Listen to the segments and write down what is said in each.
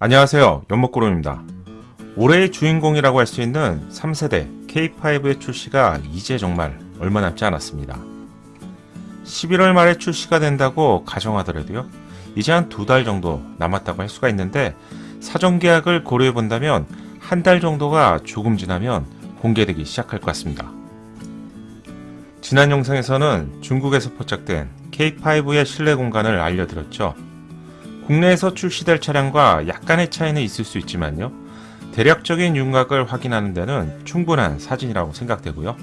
안녕하세요. 연목구름입니다. 올해의 주인공이라고 할 수 있는 3세대 K5의 출시가 이제 정말 얼마 남지 않았습니다. 11월 말에 출시가 된다고 가정하더라도요 이제 한 두 달 정도 남았다고 할 수가 있는데 사전 계약을 고려해 본다면 한 달 정도가 조금 지나면 공개되기 시작할 것 같습니다. 지난 영상에서는 중국에서 포착된 K5의 실내 공간을 알려드렸죠 국내에서 출시될 차량과 약간의 차이는 있을 수 있지만요. 대략적인 윤곽을 확인하는 데는 충분한 사진이라고 생각되고요.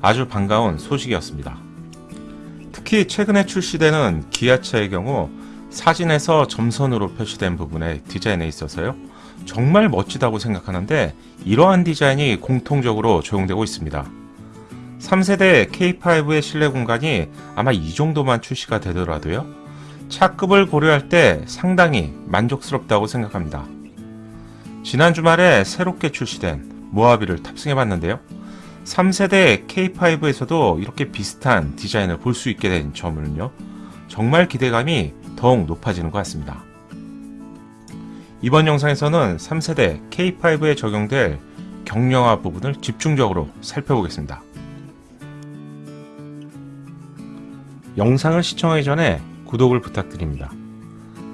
아주 반가운 소식이었습니다. 특히 최근에 출시되는 기아차의 경우 사진에서 점선으로 표시된 부분의 디자인에 있어서요. 정말 멋지다고 생각하는데 이러한 디자인이 공통적으로 적용되고 있습니다. 3세대 K5의 실내 공간이 아마 이 정도만 출시가 되더라도요. 차급을 고려할 때 상당히 만족스럽다고 생각합니다. 지난 주말에 새롭게 출시된 모하비를 탑승해 봤는데요. 3세대 K5에서도 이렇게 비슷한 디자인을 볼 수 있게 된 점은요. 정말 기대감이 더욱 높아지는 것 같습니다. 이번 영상에서는 3세대 K5에 적용될 경량화 부분을 집중적으로 살펴보겠습니다. 영상을 시청하기 전에 구독을 부탁드립니다.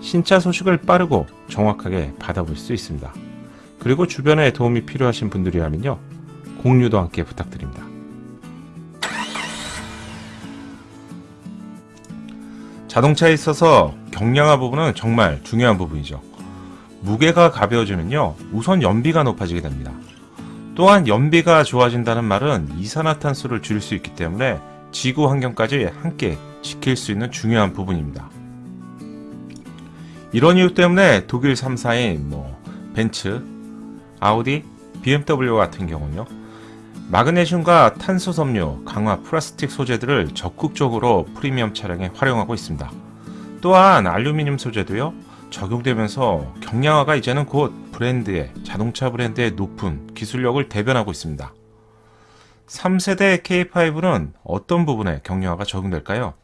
신차 소식을 빠르고 정확하게 받아볼 수 있습니다. 그리고 주변에 도움이 필요하신 분들이라면요. 공유도 함께 부탁드립니다. 자동차에 있어서 경량화 부분은 정말 중요한 부분이죠. 무게가 가벼워지면요. 우선 연비가 높아지게 됩니다. 또한 연비가 좋아진다는 말은 이산화탄소를 줄일 수 있기 때문에 지구 환경까지 함께 지킬 수 있는 중요한 부분입니다. 이런 이유 때문에 독일 3사인 뭐 벤츠, 아우디, BMW 같은 경우는요. 마그네슘과 탄소 섬유, 강화 플라스틱 소재들을 적극적으로 프리미엄 차량에 활용하고 있습니다. 또한 알루미늄 소재도요. 적용되면서 경량화가 이제는 곧 브랜드의 자동차 브랜드의 높은 기술력을 대변하고 있습니다. 3세대 K5는 어떤 부분에 경량화가 적용될까요?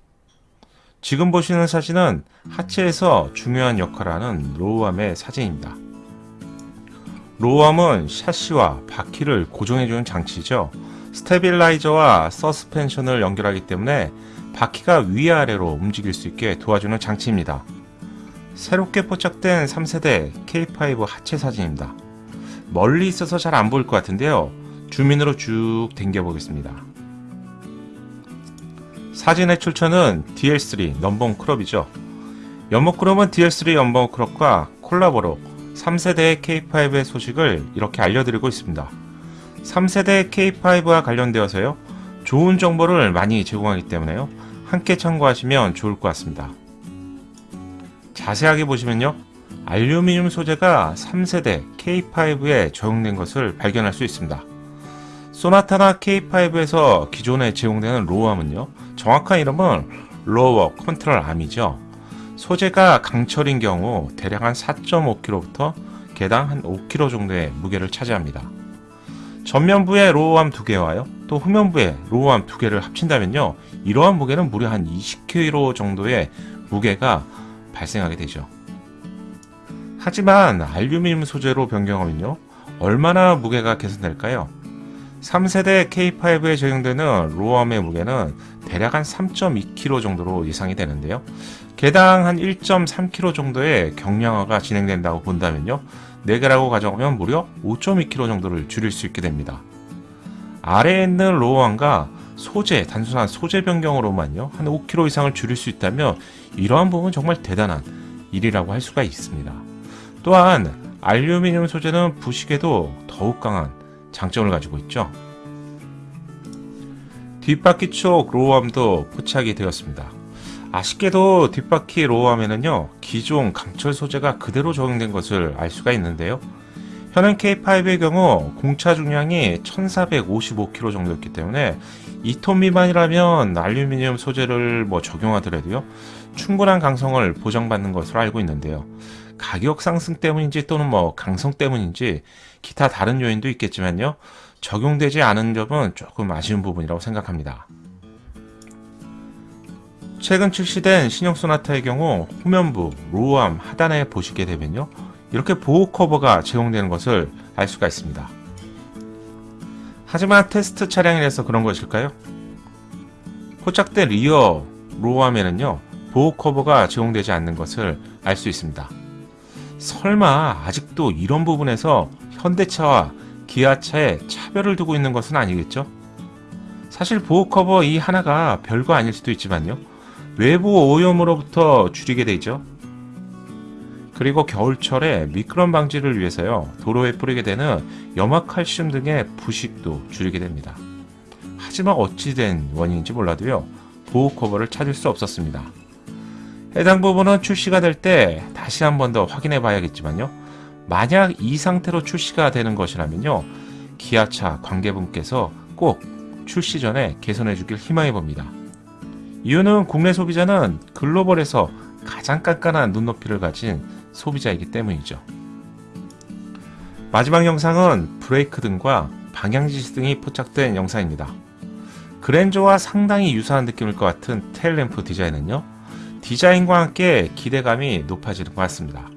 지금 보시는 사진은 하체에서 중요한 역할을 하는 lower arm의 사진입니다. lower arm은 샤시와 바퀴를 고정해주는 장치죠. stabilizer와 서스펜션을 연결하기 때문에 바퀴가 위아래로 움직일 수 있게 도와주는 장치입니다. 새롭게 포착된 3세대 K5 하체 사진입니다. 멀리 있어서 잘 안 보일 것 같은데요. 주민으로 쭉 당겨 보겠습니다. 사진의 출처는 DL3 넘버원 크롭이죠. 연목 크롭은 DL3 넘버원 크롭과 콜라보로 3세대 K5의 소식을 이렇게 알려드리고 있습니다. 3세대 K5와 관련되어서요. 좋은 정보를 많이 제공하기 때문에요. 함께 참고하시면 좋을 것 같습니다. 자세하게 보시면요. 알루미늄 소재가 3세대 K5에 적용된 것을 발견할 수 있습니다. 소나타나 K5에서 기존에 제공되는 lower arm은요 정확한 이름은 lower control arm이죠. 소재가 강철인 경우 대략 한 4.5kg부터 개당 한 5kg 정도의 무게를 차지합니다. 전면부에 lower arm 두개와요 또 후면부에 lower arm 두개를 합친다면요 이러한 무게는 무려 한 20kg 정도의 무게가 발생하게 되죠. 하지만 알루미늄 소재로 변경하면요 얼마나 무게가 개선될까요? 3세대 K5에 적용되는 로암의 무게는 대략 한 3.2kg 정도로 예상이 되는데요. 개당 한 1.3kg 정도의 경량화가 진행된다고 본다면요. 4개라고 가정하면 무려 5.2kg 정도를 줄일 수 있게 됩니다. 아래에 있는 lower arm과 소재, 단순한 소재 변경으로만요. 한 5kg 이상을 줄일 수 있다면 이러한 부분은 정말 대단한 일이라고 할 수가 있습니다. 또한 알루미늄 소재는 부식에도 더욱 강한 장점을 가지고 있죠. 뒷바퀴 쪽 lower arm도 포착이 되었습니다. 아쉽게도 뒷바퀴 lower arm에는요 기존 강철 소재가 그대로 적용된 것을 알 수가 있는데요 현행 K5의 경우 공차 중량이 1455kg 정도였기 때문에 2톤 미만이라면 알루미늄 소재를 뭐 적용하더라도요 충분한 강성을 보장받는 것으로 알고 있는데요 가격 상승 때문인지 또는 뭐 강성 때문인지 기타 다른 요인도 있겠지만요. 적용되지 않은 점은 조금 아쉬운 부분이라고 생각합니다. 최근 출시된 신형 소나타의 경우 후면부 로우암 하단에 보시게 되면요. 이렇게 보호 커버가 제공되는 것을 알 수가 있습니다. 하지만 테스트 차량이라서 그런 것일까요? 포착된 rear lower arm에는요 보호 커버가 제공되지 않는 것을 알 수 있습니다. 설마 아직도 이런 부분에서 현대차와 기아차에 차별을 두고 있는 것은 아니겠죠? 사실 보호 커버 이 하나가 별거 아닐 수도 있지만요. 외부 오염으로부터 줄이게 되죠. 그리고 겨울철에 미끄럼 방지를 위해서요. 도로에 뿌리게 되는 염화칼슘 등의 부식도 줄이게 됩니다. 하지만 어찌된 원인인지 몰라도요. 보호 커버를 찾을 수 없었습니다. 해당 부분은 출시가 될 때 다시 한 번 더 확인해 봐야겠지만요. 만약 이 상태로 출시가 되는 것이라면요. 기아차 관계분께서 꼭 출시 전에 개선해 주길 희망해 봅니다. 이유는 국내 소비자는 글로벌에서 가장 깐깐한 눈높이를 가진 소비자이기 때문이죠. 마지막 영상은 브레이크 등과 방향지시 등이 포착된 영상입니다. 그랜저와 상당히 유사한 느낌일 것 같은 테일램프 디자인은요. 디자인과 함께 기대감이 높아지는 것 같습니다.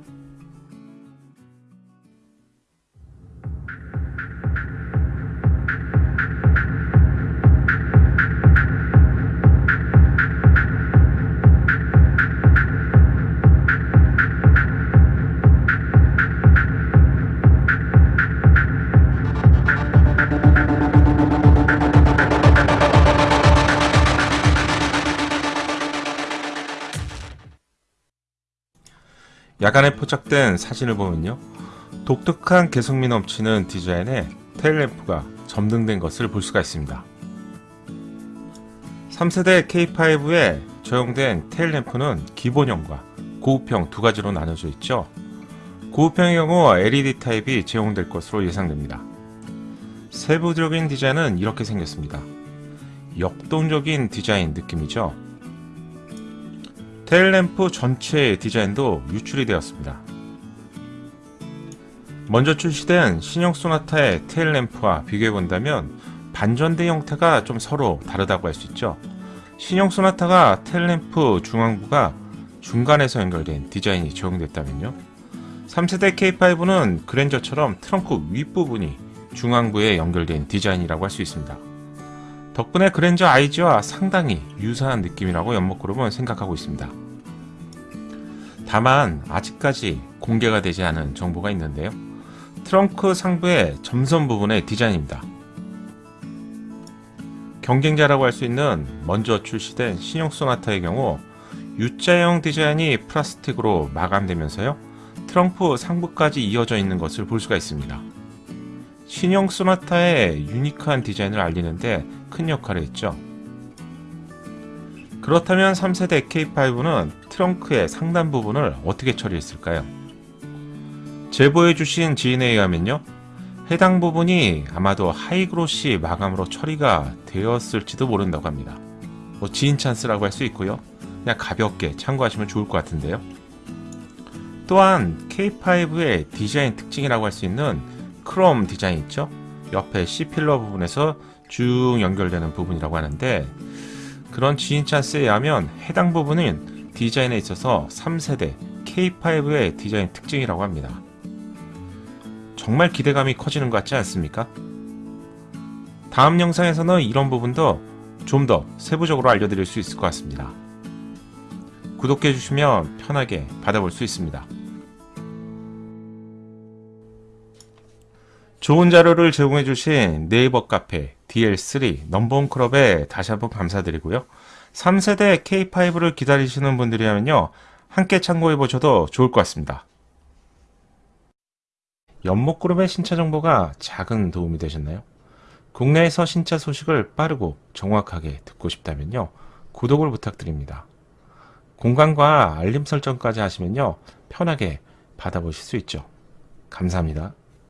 야간에 포착된 사진을 보면요. 독특한 개성미 넘치는 디자인에 테일램프가 점등된 것을 볼 수가 있습니다. 3세대 K5에 적용된 테일램프는 기본형과 고급형 두 가지로 나눠져 있죠. 고급형의 경우 LED 타입이 제공될 것으로 예상됩니다. 세부적인 디자인은 이렇게 생겼습니다. 역동적인 디자인 느낌이죠. 테일램프 전체의 디자인도 유출이 되었습니다. 먼저 출시된 신형 소나타의 테일램프와 비교해본다면 반전대 형태가 좀 서로 다르다고 할 수 있죠. 신형 소나타가 테일램프 중앙부가 중간에서 연결된 디자인이 적용됐다면요. 3세대 K5는 그랜저처럼 트렁크 윗부분이 중앙부에 연결된 디자인이라고 할 수 있습니다. 덕분에 그랜저 IG와 상당히 유사한 느낌이라고 연목그룹은 생각하고 있습니다. 다만 아직까지 공개가 되지 않은 정보가 있는데요. 트렁크 상부의 점선 부분의 디자인입니다. 경쟁자라고 할 수 있는 먼저 출시된 신형 소나타의 경우 U자형 디자인이 플라스틱으로 마감되면서요. 트렁크 상부까지 이어져 있는 것을 볼 수가 있습니다. 신형 소나타의 유니크한 디자인을 알리는데 큰 역할을 했죠. 그렇다면 3세대 K5는 트렁크의 상단 부분을 어떻게 처리했을까요? 제보해 주신 지인에 의하면요. 해당 부분이 아마도 high glossy 마감으로 처리가 되었을지도 모른다고 합니다. 뭐 지인 찬스라고 할 수 있고요. 그냥 가볍게 참고하시면 좋을 것 같은데요. 또한 K5의 디자인 특징이라고 할 수 있는 크롬 디자인 있죠? 옆에 C필러 부분에서 쭉 연결되는 부분이라고 하는데 그런 지인 찬스에 의하면 해당 부분은 디자인에 있어서 3세대 K5의 디자인 특징이라고 합니다. 정말 기대감이 커지는 것 같지 않습니까? 다음 영상에서는 이런 부분도 좀 더 세부적으로 알려드릴 수 있을 것 같습니다. 구독해 주시면 편하게 받아볼 수 있습니다. 좋은 자료를 제공해 주신 네이버 카페 DL3 넘버원 클럽에 다시 한번 감사드리고요. 3세대 K5를 기다리시는 분들이라면요. 함께 참고해 보셔도 좋을 것 같습니다. 연목그룹의 신차 정보가 작은 도움이 되셨나요? 국내에서 신차 소식을 빠르고 정확하게 듣고 싶다면요. 구독을 부탁드립니다. 공간과 알림 설정까지 하시면요. 편하게 받아보실 수 있죠. 감사합니다.